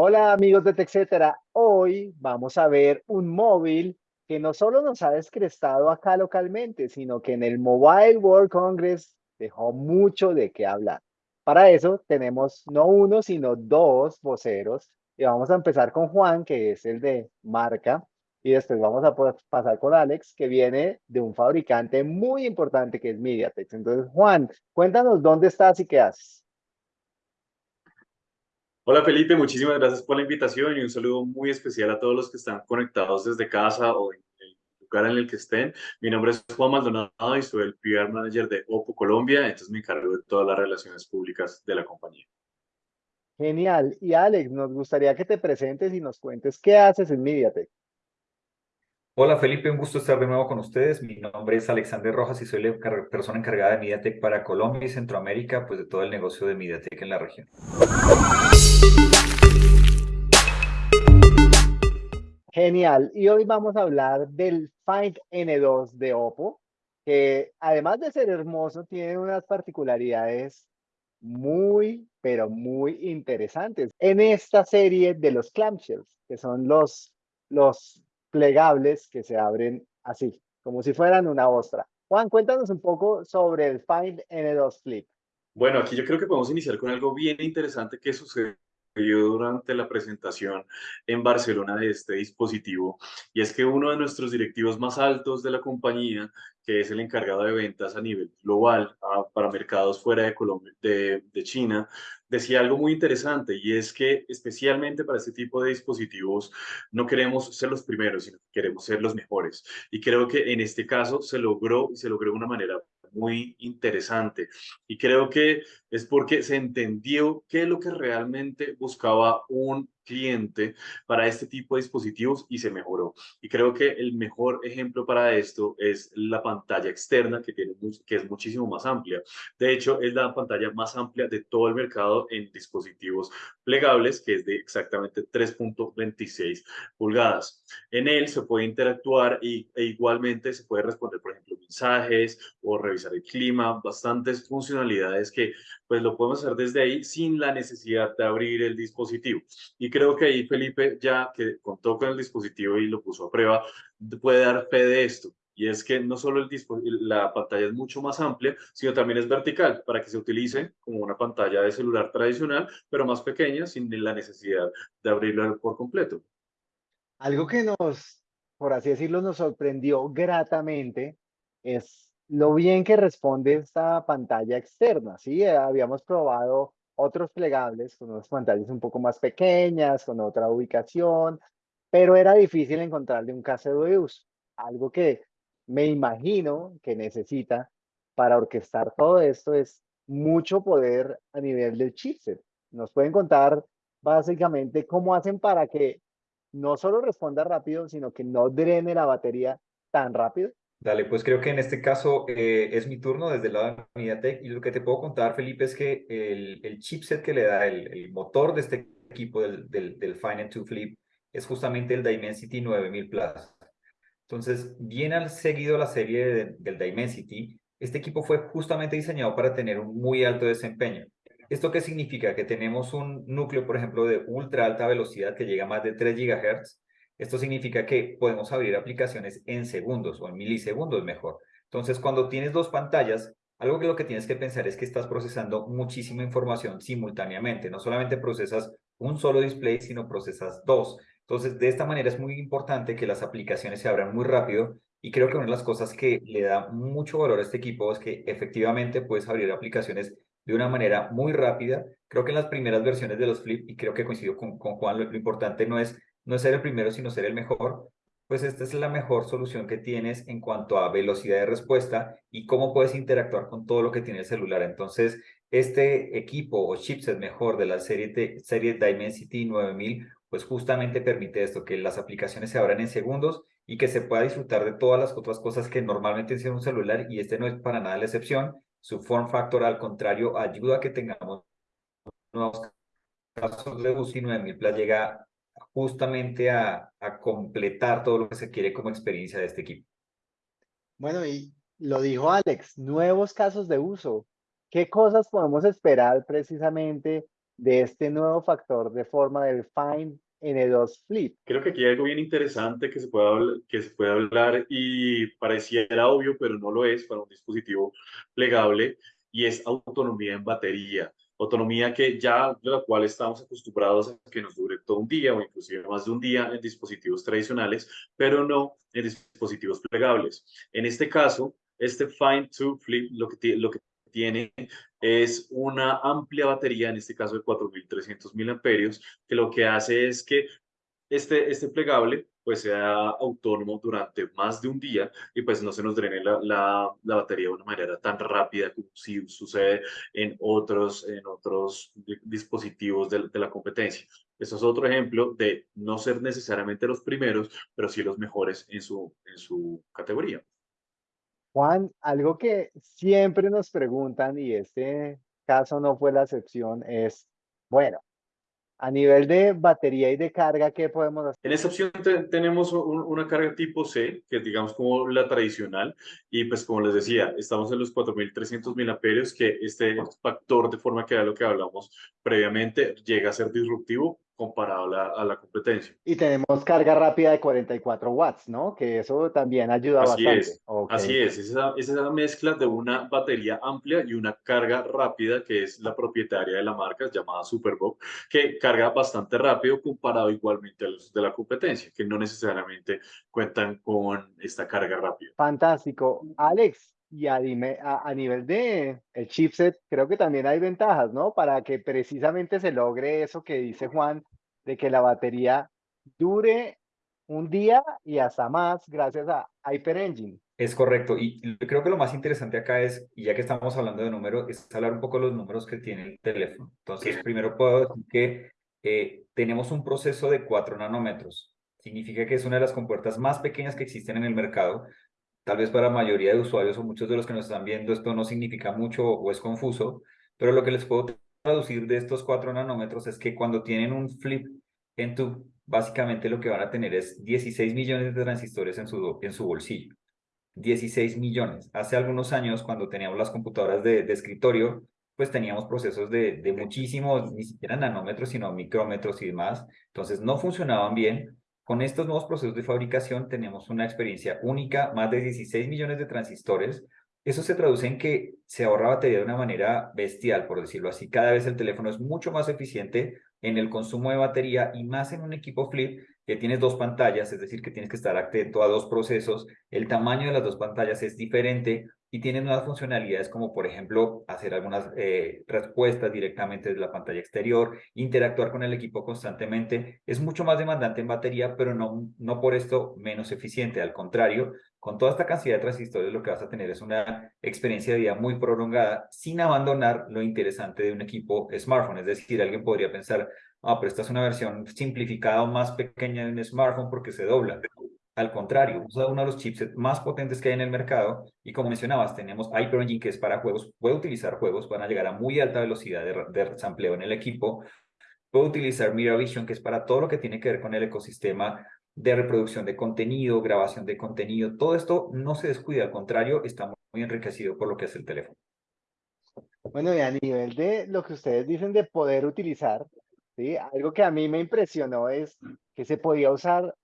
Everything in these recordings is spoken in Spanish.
Hola amigos de TechCetera, hoy vamos a ver un móvil que no solo nos ha descrestado acá localmente, sino que en el Mobile World Congress dejó mucho de qué hablar. Para eso tenemos no uno, sino dos voceros y vamos a empezar con Juan, que es el de marca, y después vamos a pasar con Alex, que viene de un fabricante muy importante que es MediaTek. Entonces, Juan, cuéntanos dónde estás y qué haces. Hola Felipe, muchísimas gracias por la invitación y un saludo muy especial a todos los que están conectados desde casa o en el lugar en el que estén. Mi nombre es Juan Maldonado y soy el PR Manager de Oppo Colombia, entonces me encargo de todas las relaciones públicas de la compañía. Genial. Y Alex, nos gustaría que te presentes y nos cuentes qué haces en MediaTek. Hola Felipe, un gusto estar de nuevo con ustedes. Mi nombre es Alexander Rojas y soy la persona encargada de MediaTek para Colombia y Centroamérica, pues de todo el negocio de MediaTek en la región. Genial. Y hoy vamos a hablar del Find N2 de Oppo, que además de ser hermoso, tiene unas particularidades muy, pero muy interesantes en esta serie de los clamshells, que son los, los plegables que se abren así, como si fueran una ostra. Juan, cuéntanos un poco sobre el Find N2 Flip. Bueno, aquí yo creo que podemos iniciar con algo bien interesante que sucedió durante la presentación en Barcelona de este dispositivo y es que uno de nuestros directivos más altos de la compañía que es el encargado de ventas a nivel global ah, para mercados fuera de Colombia, de, de, China, decía algo muy interesante y es que especialmente para este tipo de dispositivos no queremos ser los primeros, sino que queremos ser los mejores. Y creo que en este caso se logró y se logró de una manera muy interesante. Y creo que es porque se entendió qué es lo que realmente buscaba un cliente para este tipo de dispositivos y se mejoró. Y creo que el mejor ejemplo para esto es la pantalla externa que, tiene, que es muchísimo más amplia. De hecho, es la pantalla más amplia de todo el mercado en dispositivos plegables, que es de exactamente 3.26 pulgadas. En él se puede interactuar y, e igualmente se puede responder, por ejemplo, mensajes o revisar el clima, bastantes funcionalidades que pues lo podemos hacer desde ahí sin la necesidad de abrir el dispositivo. Y creo que ahí Felipe, ya que contó con el dispositivo y lo puso a prueba, puede dar fe de esto. Y es que no solo el la pantalla es mucho más amplia, sino también es vertical para que se utilice como una pantalla de celular tradicional, pero más pequeña, sin la necesidad de abrirla por completo. Algo que nos, por así decirlo, nos sorprendió gratamente es lo bien que responde esta pantalla externa, ¿sí? Eh, habíamos probado otros plegables con unas pantallas un poco más pequeñas, con otra ubicación, pero era difícil encontrarle un caso de uso, algo que me imagino que necesita para orquestar todo esto es mucho poder a nivel del chipset. Nos pueden contar básicamente cómo hacen para que no solo responda rápido, sino que no drene la batería tan rápido. Dale, pues creo que en este caso eh, es mi turno desde el lado de MediaTek y lo que te puedo contar, Felipe, es que el, el chipset que le da el, el, motor de este equipo del, del, del Finance 2 Flip es justamente el Dimensity 9000 Plus. Entonces, bien al seguido la serie del Dimensity, este equipo fue justamente diseñado para tener un muy alto desempeño. ¿Esto qué significa? Que tenemos un núcleo, por ejemplo, de ultra alta velocidad que llega a más de 3 GHz esto significa que podemos abrir aplicaciones en segundos o en milisegundos mejor. Entonces, cuando tienes dos pantallas, algo que lo que tienes que pensar es que estás procesando muchísima información simultáneamente. No solamente procesas un solo display, sino procesas dos. Entonces, de esta manera es muy importante que las aplicaciones se abran muy rápido y creo que una de las cosas que le da mucho valor a este equipo es que efectivamente puedes abrir aplicaciones de una manera muy rápida. Creo que en las primeras versiones de los Flip, y creo que coincido con, con Juan, lo importante no es no ser el primero, sino ser el mejor, pues esta es la mejor solución que tienes en cuanto a velocidad de respuesta y cómo puedes interactuar con todo lo que tiene el celular. Entonces, este equipo o chipset mejor de la serie, serie Dimensity 9000, pues justamente permite esto, que las aplicaciones se abran en segundos y que se pueda disfrutar de todas las otras cosas que normalmente tiene un celular y este no es para nada la excepción. Su form factor, al contrario, ayuda a que tengamos nuevos casos de UCI 9000 Plus llega justamente a, completar todo lo que se quiere como experiencia de este equipo. Bueno, y lo dijo Alex, nuevos casos de uso. ¿Qué cosas podemos esperar precisamente de este nuevo factor de forma del Find N2 Flip? Creo que aquí hay algo bien interesante que se puede, habl- que se puede hablar y pareciera obvio, pero no lo es para un dispositivo plegable y es autonomía en batería. Autonomía que ya de la cual estamos acostumbrados a que nos dure todo un día o inclusive más de un día en dispositivos tradicionales, pero no en dispositivos plegables. En este caso, este Find 2 Flip lo que, lo tiene es una amplia batería, en este caso de 4.300 miliamperios, que lo que hace es que este, este plegable pues sea autónomo durante más de un día y pues no se nos drene la, la, la batería de una manera tan rápida como si sucede en otros, en otros di- dispositivos de, de la competencia. Eso es otro ejemplo de no ser necesariamente los primeros, pero sí los mejores en su, en su categoría. Juan, algo que siempre nos preguntan, y este caso no fue la excepción, es, bueno, a nivel de batería y de carga, ¿qué podemos hacer? En esta opción te- tenemos un- una carga tipo C, que es digamos como la tradicional, y pues como les decía, estamos en los 4.300 miliamperios, que este factor de forma que era lo que hablamos previamente llega a ser disruptivo comparado a la, a la competencia. Y tenemos carga rápida de 44 watts, ¿no? Que eso también ayuda Así bastante. es, Ok. Así es, es esa, es esa mezcla de una batería amplia y una carga rápida, que es la propietaria de la marca, llamada Superbook, que carga bastante rápido comparado igualmente a los de la competencia, que no necesariamente cuentan con esta carga rápida. Fantástico. Alex, y a, a nivel de el chipset, creo que también hay ventajas, ¿no? Para que precisamente se logre eso que dice Juan, de que la batería dure un día y hasta más gracias a HyperEngine. Es correcto. Y y creo que lo más interesante acá es, y ya que estamos hablando de números, es hablar un poco de los números que tiene el teléfono. Entonces, primero puedo decir que eh, tenemos un proceso de 4 nanómetros. Significa que es una de las compuertas más pequeñas que existen en el mercado. Tal vez para la mayoría de usuarios o muchos de los que nos están viendo esto no significa mucho o es confuso, pero lo que les puedo traducir de estos 4 nanómetros es que cuando tienen un flip en tu, básicamente lo que van a tener es 16 millones de transistores en su, en su bolsillo. 16 millones. Hace algunos años, cuando teníamos las computadoras de, de escritorio, pues teníamos procesos de, de muchísimos, ni siquiera nanómetros, sino micrómetros y demás. Entonces no funcionaban bien. Con estos nuevos procesos de fabricación tenemos una experiencia única, más de 16 millones de transistores. Eso se traduce en que se ahorra batería de una manera bestial, por decirlo así. Cada vez el teléfono es mucho más eficiente en el consumo de batería y más en un equipo flip que tienes dos pantallas, es decir, que tienes que estar atento a dos procesos, el tamaño de las dos pantallas es diferente y tiene nuevas funcionalidades como por ejemplo hacer algunas eh, respuestas directamente desde la pantalla exterior, interactuar con el equipo constantemente, es mucho más demandante en batería, pero no, no por esto menos eficiente, al contrario, con toda esta cantidad de transistores lo que vas a tener es una experiencia de vida muy prolongada sin abandonar lo interesante de un equipo smartphone, es decir, alguien podría pensar, ah, pero esta es una versión simplificada o más pequeña de un smartphone porque se dobla. Al contrario, usa uno de los chipsets más potentes que hay en el mercado y como mencionabas, tenemos HyperEngine que es para juegos, puede utilizar juegos, van a llegar a muy alta velocidad de, de sampleo en el equipo, puede utilizar MiraVision que es para todo lo que tiene que ver con el ecosistema de reproducción de contenido, grabación de contenido, todo esto no se descuida, al contrario, está muy enriquecido por lo que es el teléfono. Bueno, y a nivel de lo que ustedes dicen de poder utilizar. Algo que a mí me impresionó es que se podía usar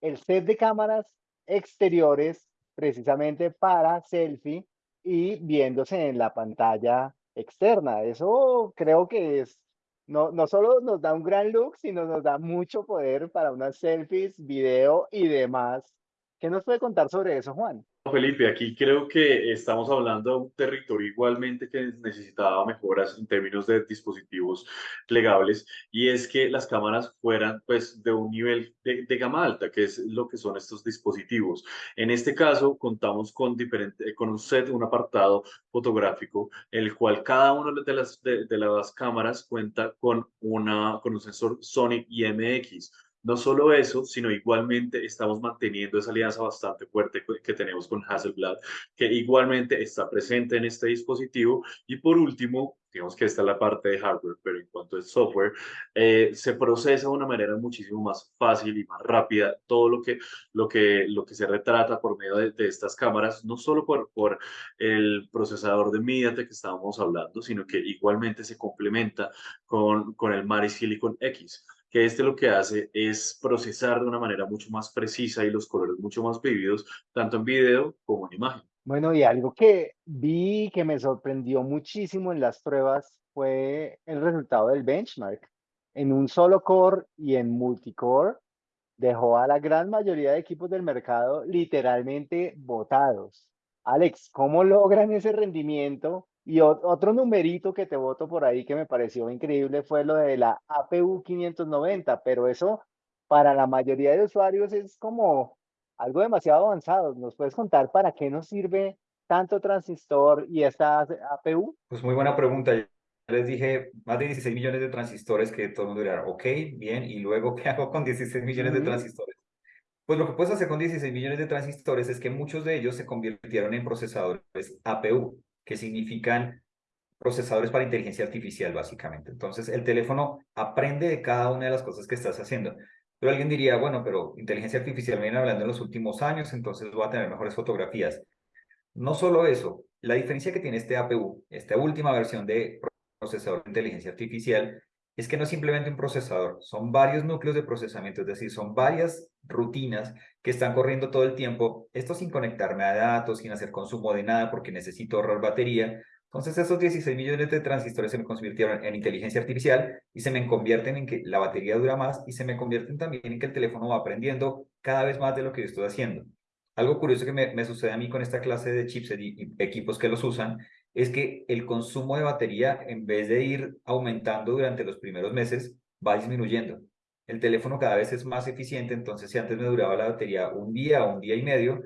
el set de cámaras exteriores precisamente para selfie y viéndose en la pantalla externa. Eso creo que es, no, no solo nos da un gran look, sino nos da mucho poder para unas selfies, video y demás. ¿Qué nos puede contar sobre eso, Juan? Felipe, aquí creo que estamos hablando de un territorio igualmente que necesitaba mejoras en términos de dispositivos plegables y es que las cámaras fueran pues de un nivel de, gama alta, que es lo que son estos dispositivos. En este caso contamos con, diferente, con un set, un apartado fotográfico, el cual cada una de las, de las cámaras cuenta con, una, con un sensor Sony IMX. No solo eso, sino igualmente estamos manteniendo esa alianza bastante fuerte que tenemos con Hasselblad, que igualmente está presente en este dispositivo. Y por último, digamos que esta es la parte de hardware, pero en cuanto es software, eh, se procesa de una manera muchísimo más fácil y más rápida todo lo que, lo que, lo que se retrata por medio de, estas cámaras, no solo por, por el procesador de MediaTek que estábamos hablando, sino que igualmente se complementa con, con el Mari Silicon X que este lo que hace es procesar de una manera mucho más precisa y los colores mucho más vividos, tanto en video como en imagen. Bueno, y algo que vi que me sorprendió muchísimo en las pruebas fue el resultado del benchmark. En un solo core y en multicore dejó a la gran mayoría de equipos del mercado literalmente botados. Alex, ¿cómo logran ese rendimiento? Y otro numerito que te voto por ahí que me pareció increíble fue lo de la APU 590, pero eso para la mayoría de usuarios es como algo demasiado avanzado. ¿Nos puedes contar para qué nos sirve tanto transistor y esta APU? Pues muy buena pregunta. les dije más de 16 millones de transistores que todo el mundo dirá, ok, bien, y luego, ¿qué hago con 16 millones de transistores? Pues lo que puedes hacer con 16 millones de transistores es que muchos de ellos se convirtieron en procesadores APU, que significan procesadores para inteligencia artificial, básicamente. Entonces, el teléfono aprende de cada una de las cosas que estás haciendo. Pero alguien diría, bueno, pero inteligencia artificial viene hablando en los últimos años, entonces va a tener mejores fotografías. No solo eso, la diferencia que tiene este APU, esta última versión de procesador de inteligencia artificial, es que no es simplemente un procesador, son varios núcleos de procesamiento, es decir, son varias rutinas que están corriendo todo el tiempo, esto sin conectarme a datos, sin hacer consumo de nada porque necesito ahorrar batería, entonces esos 16 millones de transistores se me convirtieron en inteligencia artificial y se me convierten en que la batería dura más y se me convierten también en que el teléfono va aprendiendo cada vez más de lo que yo estoy haciendo. Algo curioso que me, sucede a mí con esta clase de chips y, equipos que los usan es que el consumo de batería, en vez de ir aumentando durante los primeros meses, va disminuyendo. El teléfono cada vez es más eficiente, entonces si antes me duraba la batería un día o un día y medio,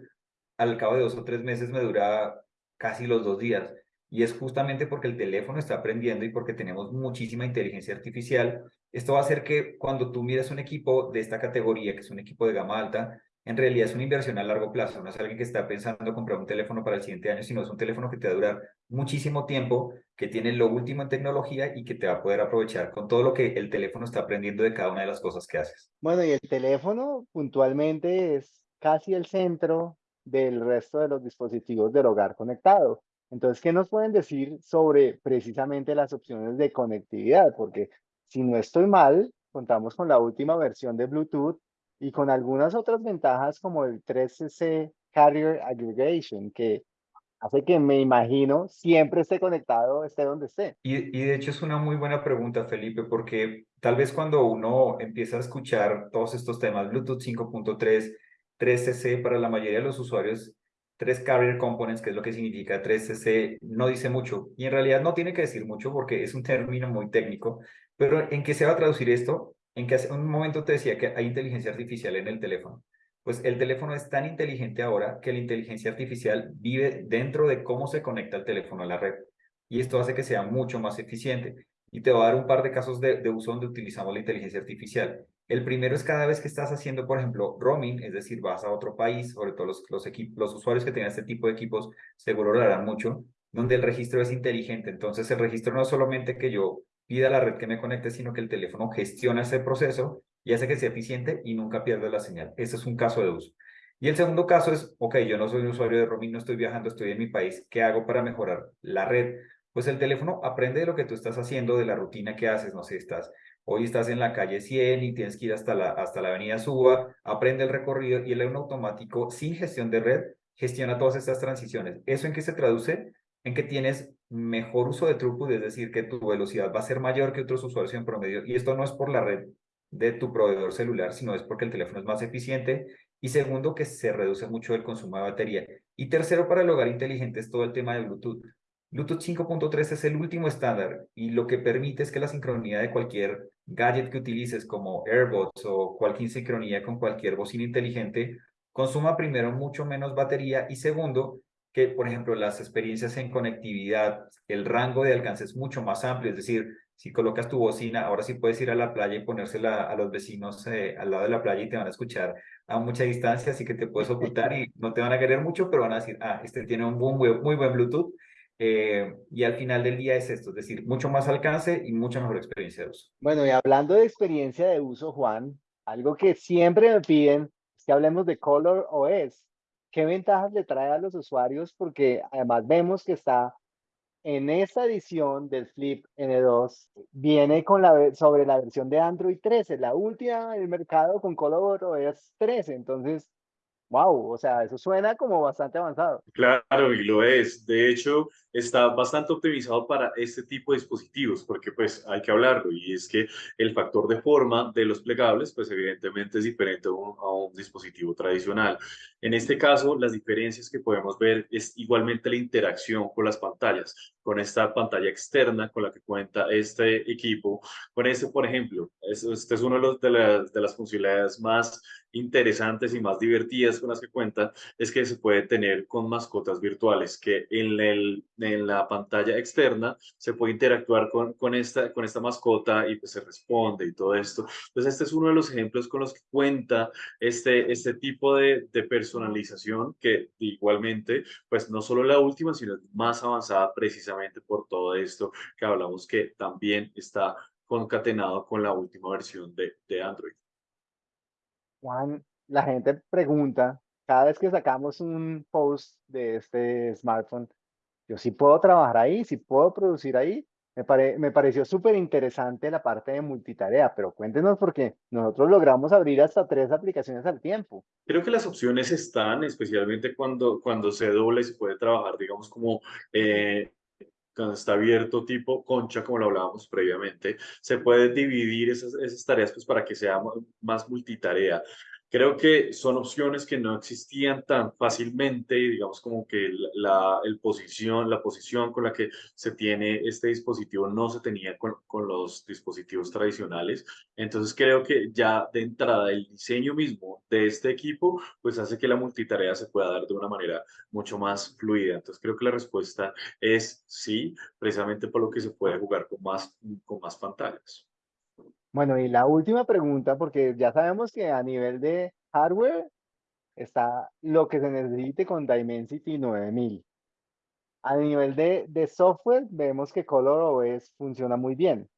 al cabo de dos o tres meses me dura casi los dos días. Y es justamente porque el teléfono está aprendiendo y porque tenemos muchísima inteligencia artificial. Esto va a hacer que cuando tú miras un equipo de esta categoría, que es un equipo de gama alta, en realidad es una inversión a largo plazo. No es alguien que está pensando comprar un teléfono para el siguiente año, sino es un teléfono que te va a durar muchísimo tiempo, que tiene lo último en tecnología y que te va a poder aprovechar con todo lo que el teléfono está aprendiendo de cada una de las cosas que haces. Bueno, y el teléfono puntualmente es casi el centro del resto de los dispositivos del hogar conectado. Entonces, ¿qué nos pueden decir sobre precisamente las opciones de conectividad? Porque si no estoy mal, contamos con la última versión de Bluetooth y con algunas otras ventajas como el 3CC Carrier Aggregation, que hace que me imagino siempre esté conectado, esté donde esté. Y, y, de hecho es una muy buena pregunta, Felipe, porque tal vez cuando uno empieza a escuchar todos estos temas, Bluetooth 5.3, 3CC, para la mayoría de los usuarios tres carrier components, que es lo que significa 3CC, no dice mucho. Y en realidad no tiene que decir mucho porque es un término muy técnico. Pero ¿en qué se va a traducir esto? En que hace un momento te decía que hay inteligencia artificial en el teléfono. Pues el teléfono es tan inteligente ahora que la inteligencia artificial vive dentro de cómo se conecta el teléfono a la red. Y esto hace que sea mucho más eficiente. Y te voy a dar un par de casos de, uso donde utilizamos la inteligencia artificial. El primero es cada vez que estás haciendo, por ejemplo, roaming, es decir, vas a otro país, sobre todo los, los, los usuarios que tengan este tipo de equipos seguro lo harán mucho, donde el registro es inteligente. Entonces, el registro no es solamente que yo pida a la red que me conecte, sino que el teléfono gestiona ese proceso y hace que sea eficiente y nunca pierda la señal. Ese es un caso de uso. Y el segundo caso es, ok, yo no soy un usuario de roaming, no estoy viajando, estoy en mi país, ¿qué hago para mejorar la red? Pues el teléfono aprende de lo que tú estás haciendo, de la rutina que haces, no sé, estás Hoy estás en la calle 100 y tienes que ir hasta la, hasta la avenida Suba, aprende el recorrido y el automático sin gestión de red gestiona todas estas transiciones. ¿Eso en qué se traduce? En que tienes mejor uso de throughput, es decir, que tu velocidad va a ser mayor que otros usuarios en promedio. Y esto no es por la red de tu proveedor celular, sino es porque el teléfono es más eficiente. Y segundo, que se reduce mucho el consumo de batería. Y tercero, para el hogar inteligente es todo el tema de Bluetooth. Bluetooth 5.3 es el último estándar y lo que permite es que la sincronía de cualquier gadget que utilices como AirBots o cualquier sincronía con cualquier bocina inteligente consuma primero mucho menos batería y segundo que, por ejemplo, las experiencias en conectividad, el rango de alcance es mucho más amplio, es decir, si colocas tu bocina, ahora sí puedes ir a la playa y ponérsela a los vecinos eh, al lado de la playa y te van a escuchar a mucha distancia, así que te puedes ocultar y no te van a querer mucho, pero van a decir, ah, este tiene un muy, muy buen Bluetooth Eh, y al final del día es esto, es decir, mucho más alcance y mucha mejor experiencia de uso. Bueno, y hablando de experiencia de uso, Juan, algo que siempre me piden es que hablemos de Color OS. ¿Qué ventajas le trae a los usuarios? Porque además vemos que está en esta edición del Flip N2, viene con la, sobre la versión de Android 13, la última del mercado con Color OS 13. Entonces, wow, o sea, eso suena como bastante avanzado. Claro, y lo es. De hecho, está bastante optimizado para este tipo de dispositivos, porque pues hay que hablarlo, y es que el factor de forma de los plegables, pues evidentemente es diferente a un, a un dispositivo tradicional. En este caso, las diferencias que podemos ver es igualmente la interacción con las pantallas, con esta pantalla externa con la que cuenta este equipo. Con este, por ejemplo, este es uno de, los, de, las, de las funcionalidades más interesantes y más divertidas con las que cuenta, es que se puede tener con mascotas virtuales, que en, el, en la pantalla externa se puede interactuar con, con, esta, con esta mascota y pues se responde y todo esto. Entonces, este es uno de los ejemplos con los que cuenta este, este tipo de, de personalización que igualmente, pues no solo la última, sino más avanzada precisamente por todo esto que hablamos que también está concatenado con la última versión de, de Android. Juan, la gente pregunta, cada vez que sacamos un post de este smartphone, yo sí puedo trabajar ahí, sí puedo producir ahí. Me, me pareció súper interesante la parte de multitarea, pero cuéntenos porque nosotros logramos abrir hasta tres aplicaciones al tiempo. Creo que las opciones están, especialmente cuando, cuando se dobla y se puede trabajar, digamos, como eh, cuando está abierto tipo concha, como lo hablábamos previamente, se puede dividir esas, esas tareas pues, para que sea más multitarea. Creo que son opciones que no existían tan fácilmente, digamos como que la, el posición, la posición con la que se tiene este dispositivo no se tenía con, con los dispositivos tradicionales. Entonces creo que ya de entrada el diseño mismo de este equipo pues hace que la multitarea se pueda dar de una manera mucho más fluida. Entonces creo que la respuesta es sí, precisamente por lo que se puede jugar con más, con más pantallas. Bueno, y la última pregunta, porque ya sabemos que a nivel de hardware está lo que se necesite con Dimensity 9000. A nivel de, de software, vemos que ColorOS funciona muy bien,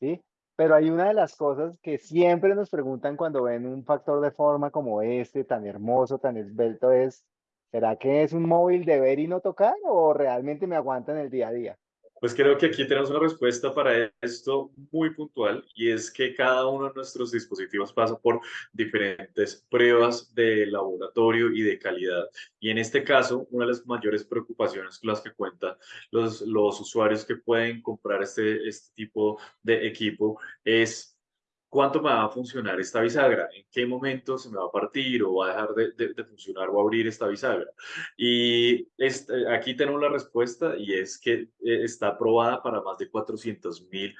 ¿sí? Pero hay una de las cosas que siempre nos preguntan cuando ven un factor de forma como este, tan hermoso, tan esbelto, es, ¿será que es un móvil de ver y no tocar o realmente me aguanta en el día a día? Pues creo que aquí tenemos una respuesta para esto muy puntual y es que cada uno de nuestros dispositivos pasa por diferentes pruebas de laboratorio y de calidad. Y en este caso, una de las mayores preocupaciones con las que cuentan los, los usuarios que pueden comprar este, este tipo de equipo es cuánto me va a funcionar esta bisagra, en qué momento se me va a partir o va a dejar de, funcionar o abrir esta bisagra. Y este, aquí tenemos la respuesta y es que eh, está aprobada para más de 400 mil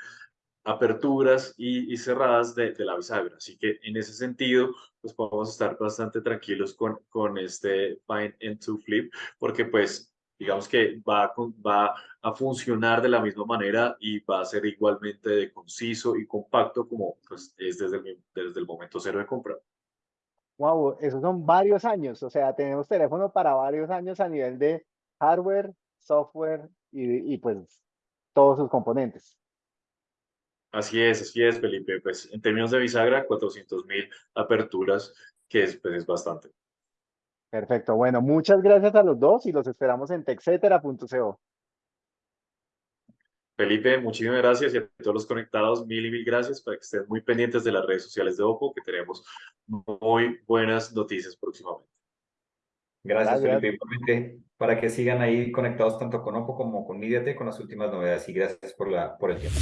aperturas y, y cerradas de, de, la bisagra. Así que en ese sentido, pues podemos estar bastante tranquilos con, con este Find and to Flip, porque pues digamos que va a, va a funcionar de la misma manera y va a ser igualmente de conciso y compacto como pues, es desde el, desde el momento cero de compra. Wow, esos son varios años, o sea, tenemos teléfono para varios años a nivel de hardware, software y, y pues todos sus componentes. Así es, así es, Felipe. Pues en términos de bisagra, 400 mil aperturas, que es, pues, es bastante. Perfecto. Bueno, muchas gracias a los dos y los esperamos en texetera.co. Felipe, muchísimas gracias y a todos los conectados, mil y mil gracias para que estén muy pendientes de las redes sociales de Oppo, que tenemos muy buenas noticias próximamente. Gracias, gracias. Felipe. Para que sigan ahí conectados tanto con Oppo como con MediaTek con las últimas novedades y gracias por, la, por el tiempo.